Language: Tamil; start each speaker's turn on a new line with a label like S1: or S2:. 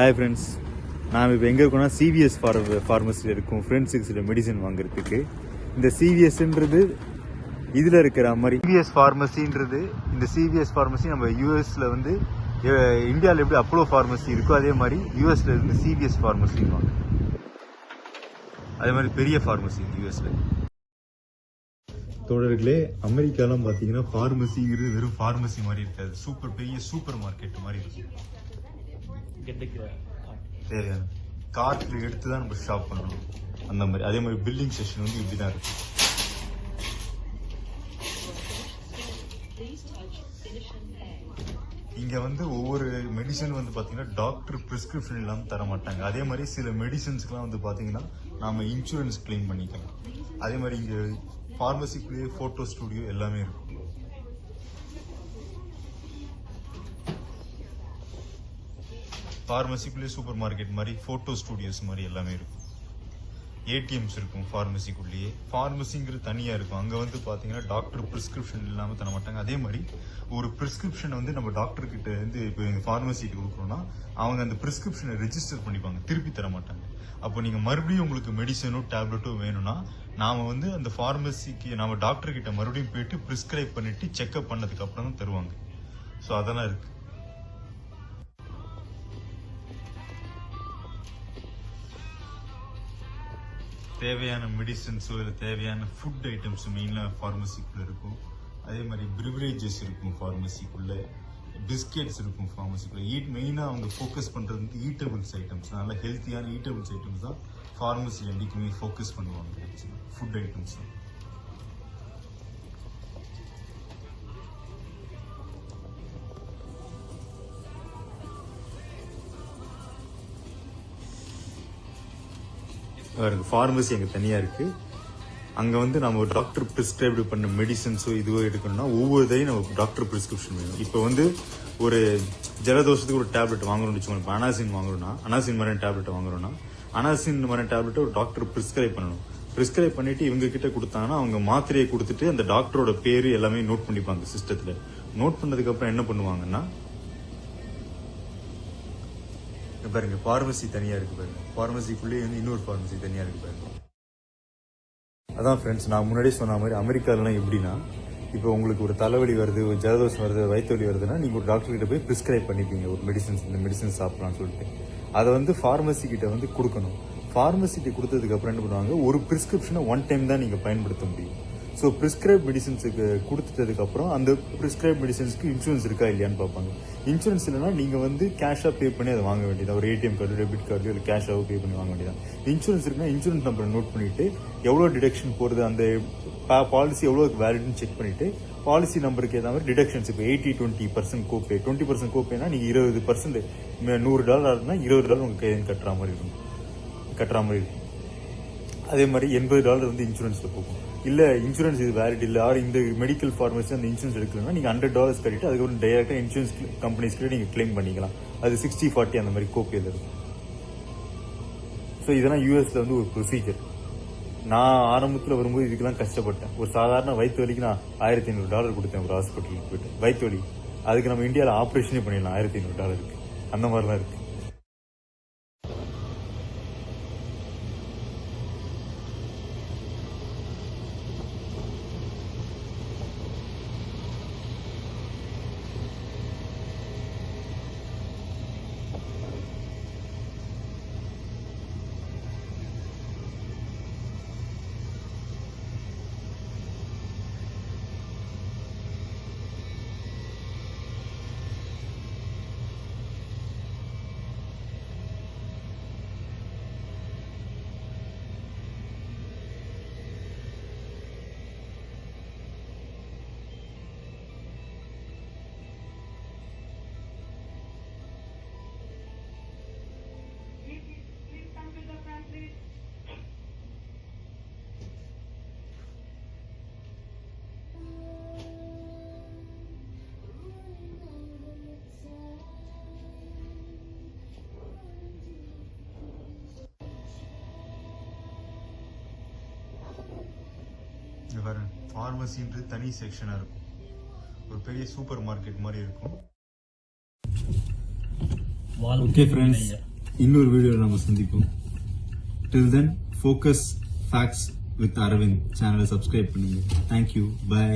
S1: ஹாய் ஃப்ரெண்ட்ஸ் நாம் இப்போ எங்கே இருக்கோம்னா சிவிஎஸ் ஃபார் ஃபார்மசியில் இருக்கும். ஃப்ரெண்ட்ஸுக்கு சில மெடிசன் வாங்குறதுக்கு. இந்த சிவிஎஸ்ன்றது இதில் இருக்கிற மாதிரி சிவிஎஸ் ஃபார்மசின்றது இந்த சிவிஎஸ் ஃபார்மசி நம்ம யூஎஸில் வந்து இந்தியாவில் எப்படி அப்போலோ ஃபார்மசி இருக்கோ அதே மாதிரி யூஎஸில் இருந்து சிவிஎஸ் ஃபார்மசின்னு அதே மாதிரி பெரிய ஃபார்மசி யூஎஸில் தோழர்களே அமெரிக்காலாம் பார்த்தீங்கன்னா ஃபார்மசிங்கிறது வெறும் ஃபார்மசி மாதிரி இருக்காது. சூப்பர் பெரிய சூப்பர் மார்க்கெட் மாதிரி இருக்கும். தேவையான எடுத்து தான் நம்ம ஷாப் பண்ணணும். அந்த மாதிரி. அதே மாதிரி பில்லிங் செஷன் வந்து இப்படி தான் இருக்கு. இங்கே வந்து ஒவ்வொரு மெடிசன் வந்து பார்த்தீங்கன்னா டாக்டர் ப்ரிஸ்கிரிப்ஷன் இல்லாமல் தர மாட்டாங்க. அதே மாதிரி சில மெடிசன்ஸ்க்குலாம் வந்து பார்த்தீங்கன்னா நம்ம இன்சூரன்ஸ் கிளைம் பண்ணிக்கலாம். அதே மாதிரி இங்கே ஃபார்மசிக்குள்ளேயே ஃபோட்டோ ஸ்டூடியோ எல்லாமே இருக்கும். ஃபார்மசிக்குள்ளே சூப்பர் மார்க்கெட் மாதிரி ஃபோட்டோ ஸ்டூடியோஸ் மாதிரி எல்லாமே இருக்கும். ஏடிஎம்ஸ் இருக்கும் ஃபார்மசிக்குள்ளேயே ஃபார்மசிங்கிறது தனியாக இருக்கும். அங்கே வந்து பார்த்தீங்கன்னா டாக்டர் ப்ரிஸ்கிரிப்ஷன் இல்லாமல் தர மாட்டாங்க. அதே மாதிரி ஒரு ப்ரிஸ்கிரிப்ஷன் வந்து நம்ம டாக்டர்கிட்ட இருந்து இப்போ எங்கள் ஃபார்மசிக்கு கொடுக்குறோன்னா அவங்க அந்த ப்ரிஸ்கிரிப்ஷனை ரெஜிஸ்டர் பண்ணிப்பாங்க. திருப்பி தர மாட்டாங்க. அப்போ நீங்கள் மறுபடியும் உங்களுக்கு மெடிசனோ டேப்லெட்டோ வேணும்னா நாம் வந்து அந்த ஃபார்மசிக்கு நம்ம டாக்டர்கிட்ட மறுபடியும் போயிட்டு ப்ரிஸ்கிரைப் பண்ணிட்டு செக்அப் பண்ணதுக்கு அப்புறம் தான் தருவாங்க. ஸோ அதெல்லாம் இருக்குது தேவையான மெடிசன்ஸோ இல்லை தேவையான ஃபுட் ஐட்டம்ஸ் மெயினாக ஃபார்மசிக்குள்ளே இருக்கும் அதே மாதிரி ப்ரிவரேஜஸ் இருக்கும் ஃபார்மசிக்குள்ளே பிஸ்கெட்ஸ் இருக்கும் ஃபார்மசிக்குள்ளே ஈட் மெயினாக அவங்க ஃபோக்கஸ் பண்ணுறது வந்து ஈட்டபிள்ஸ் ஐட்டம்ஸ் நல்ல ஹெல்த்தியான ஈட்டபிள்ஸ் ஐட்டம்ஸ் தான் ஃபார்மசி என்றைக்குமே ஃபோக்கஸ் பண்ணுவாங்க. ஃபுட் ஐட்டம்ஸ் தான். பாருங்க ஃபார்மசி அங்கே தனியாக இருக்கு. அங்கே வந்து நம்ம ஒரு டாக்டர் ப்ரிஸ்கிரைப்டு பண்ண மெடிசன்ஸோ இதுவோ எடுக்கணும்னா ஒவ்வொரு இதையும் நம்ம டாக்டர் ப்ரிஸ்கிரிப்ஷன் வேணும். இப்போ வந்து ஒரு ஜலதோஷத்துக்கு ஒரு டேப்லெட் வாங்கணும்னு வச்சுக்கோங்க இப்போ அனாசின் வாங்குறோம்னா அனாசின் மாதிரி டேப்லெட் வாங்குறோம்னா அனாசின் மாதிரி டேப்லெட்டை ஒரு டாக்டர் ப்ரிஸ்கிரைப் பண்ணணும். ப்ரிஸ்கிரைப் பண்ணிட்டு இவங்க கிட்ட கொடுத்தாங்கன்னா அவங்க மாத்திரையை கொடுத்துட்டு அந்த டாக்டரோட பேர் எல்லாமே நோட் பண்ணிப்பாங்க சிஸ்டத்தில் நோட் பண்ணதுக்கப்புறம் என்ன பண்ணுவாங்கன்னா பாருங்க ஃபார்மசி தனியா இருக்கு பாருங்க. ஃபார்மசிக்குள்ளேயே வந்து இன்னொரு ஃபார்மசி தனியா இருக்கு பாருங்க. அதான் ஃப்ரெண்ட்ஸ் நான் முன்னாடியே சொன்ன மாதிரி அமெரிக்காலலாம் எப்படின்னா இப்போ உங்களுக்கு ஒரு தலைவலி வருது ஒரு ஜலதோஷம் வருது வயிற்று வலி வருதுன்னா நீங்கள் ஒரு டாக்டர்கிட்ட போய் ப்ரிஸ்கிரைப் பண்ணிப்பீங்க ஒரு மெடிசன்ஸ் இந்த மெடிசன் சாப்பிட்லான்னு சொல்லிட்டு. அதை வந்து ஃபார்மசி கிட்ட வந்து கொடுக்கணும். ஃபார்மசிக்கு கொடுத்ததுக்கு அப்புறம் என்ன பண்ணுவாங்க? ஒரு ப்ரிஸ்கிரிப்ஷனை ஒன் டைம் தான் நீங்கள் பயன்படுத்த முடியும். ஸோ ப்ரிஸ்கிரைப் மெடிசன்ஸுக்கு கொடுத்துட்டதுக்கப்புறம் அந்த ப்ரிஸ்கிரைப் மெடிசன்ஸ்க்கு இன்சூரன்ஸ் இருக்கா இல்லையான்னு பார்ப்பாங்க. இன்சூரன்ஸ் இல்லைனா நீங்கள் வந்து கேஷாக பே பண்ணி அதை வாங்க வேண்டியது? ஒரு ஏடிஎம் கார்டு டெபிட் கார்டு இல்லை கேஷாக பே பண்ணி வாங்க வேண்டியதான் இன்சூரன்ஸ் இருக்குன்னா இன்சூரன்ஸ் நம்பரை நோட் பண்ணிட்டு எவ்வளோ டிடக்ஷன் போகிறது அந்த பாலிசி எவ்வளோ வேலிட்னு செக் பண்ணிவிட்டு பாலிசி நம்பருக்கு ஏற்ற மாதிரி டிடக்ஷன்ஸ் இப்போ eighty twenty percent copay twenty percent கோப்பேனா நீங்கள் இருபது பர்சன்ட் நூறு டாலர்னா இருபது டாலர் உங்களுக்கு கையில் கட்டுற மாதிரி இருக்கும். கட்டுற மாதிரி இருக்கும். அதே மாதிரி எண்பது டாலர் வந்து இன்சூரன்ஸில் போகும். இல்லை இன்சூரன்ஸ் இது வேலிட் இல்லை. ஆர் இந்த மெடிக்கல் ஃபார்மசி அந்த இன்சூரன்ஸ் எடுக்கலன்னா நீங்கள் ஹண்ட்ரட் டாலர்ஸ் கட்டிட்டு அதுக்கப்புறம் டேரெக்டாக இன்சூரன்ஸ் கம்பெனிஸ்க்கு நீங்கள் கிளைம் பண்ணிக்கலாம். அது சிக்ஸ்டி ஃபார்ட்டி அந்த மாதிரி கோப்பியில் இருக்கும். ஸோ இதெல்லாம் யூஎஸில் வந்து ஒரு ப்ரொசீஜர் நான் ஆரம்பத்தில் வரும்போது இதுக்கெல்லாம் கஷ்டப்பட்டேன். ஒரு சாதாரண வயிற்று வலிக்கு நான் ஆயிரத்தி ஐநூறு டாலர் கொடுத்தேன் ஒரு ஹாஸ்பிட்டலுக்கு போயிட்டு. வயிற்று வலி. அதுக்கு நம்ம இந்தியாவில் ஆப்ரேஷனே பண்ணிடலாம். ஆயிரத்தி ஐநூறு டாலருக்கு அந்த மாதிரிலாம் இருக்குது பாருங்க. ஃபார்மசின்றது தனி செக்ஷனா இருக்கும். ஒரு பெரிய சூப்பர் மார்க்கெட் மாதிரி இருக்கும். ஓகே ஃப்ரெண்ட்ஸ் இன்னொரு வீடியோவில் நம்ம சந்திப்போம். Till then focus facts with Arvind சேனலை சப்ஸ்கிரைப் பண்ணுங்க. Thank you bye